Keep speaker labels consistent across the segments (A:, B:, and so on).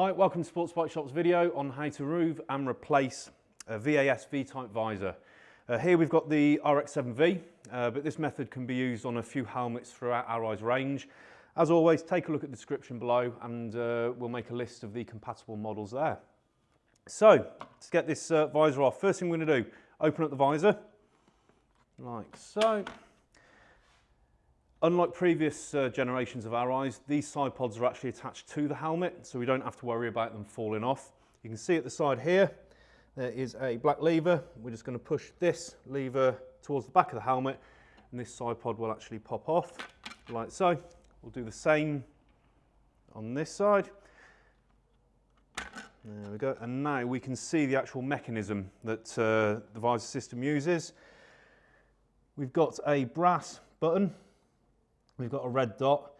A: Hi, welcome to Sports Bike Shop's video on how to remove and replace a VAS V-type visor. Uh, here we've got the RX-7V, uh, but this method can be used on a few helmets throughout Arai's range. As always, take a look at the description below and uh, we'll make a list of the compatible models there. So, to get this uh, visor off, first thing we're going to do, open up the visor, like so. Unlike previous uh, generations of Arai's, these side pods are actually attached to the helmet, so we don't have to worry about them falling off. You can see at the side here, there is a black lever. We're just going to push this lever towards the back of the helmet, and this side pod will actually pop off, like so. We'll do the same on this side. There we go. And now we can see the actual mechanism that uh, the visor system uses. We've got a brass button We've got a red dot.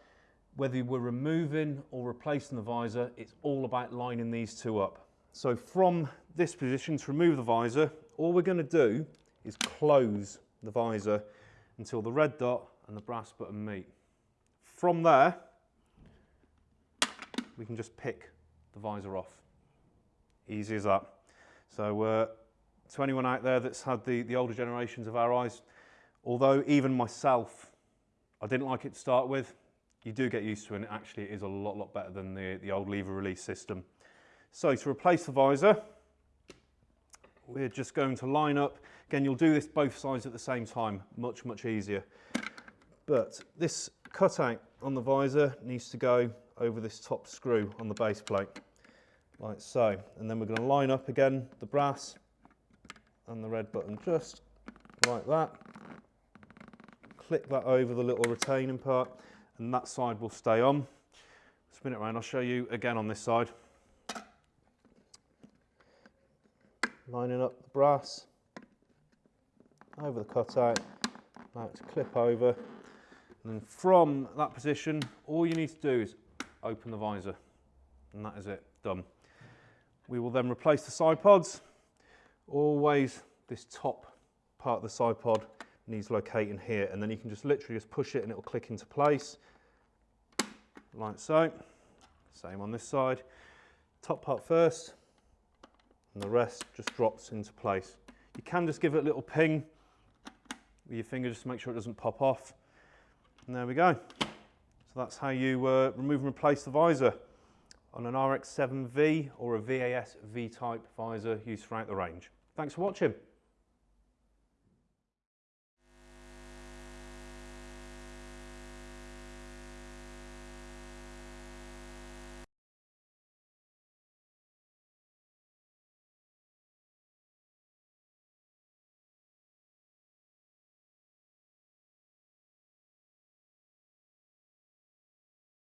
A: Whether we're removing or replacing the visor, it's all about lining these two up. So from this position to remove the visor, all we're going to do is close the visor until the red dot and the brass button meet. From there, we can just pick the visor off. Easy as that. So uh, to anyone out there that's had the, the older generations of Arai's, although even myself I didn't like it to start with. You do get used to it and actually it is a lot, lot better than the, the old lever release system. So to replace the visor, we're just going to line up. Again, you'll do this both sides at the same time, much, much easier. But this cutout on the visor needs to go over this top screw on the base plate, like so. And then we're going to line up again the brass and the red button just like that click that over the little retaining part and that side will stay on. Spin it around, I'll show you again on this side. Lining up the brass over the cutout, now to clip over. And then from that position, all you need to do is open the visor and that is it, done. We will then replace the side pods. Always this top part of the side pod needs locating here and then you can just literally just push it and it'll click into place like so. Same on this side. Top part first and the rest just drops into place. You can just give it a little ping with your finger just to make sure it doesn't pop off. And there we go. So that's how you uh, remove and replace the visor on an RX-7V or a VAS V-type visor used throughout the range. Thanks for watching.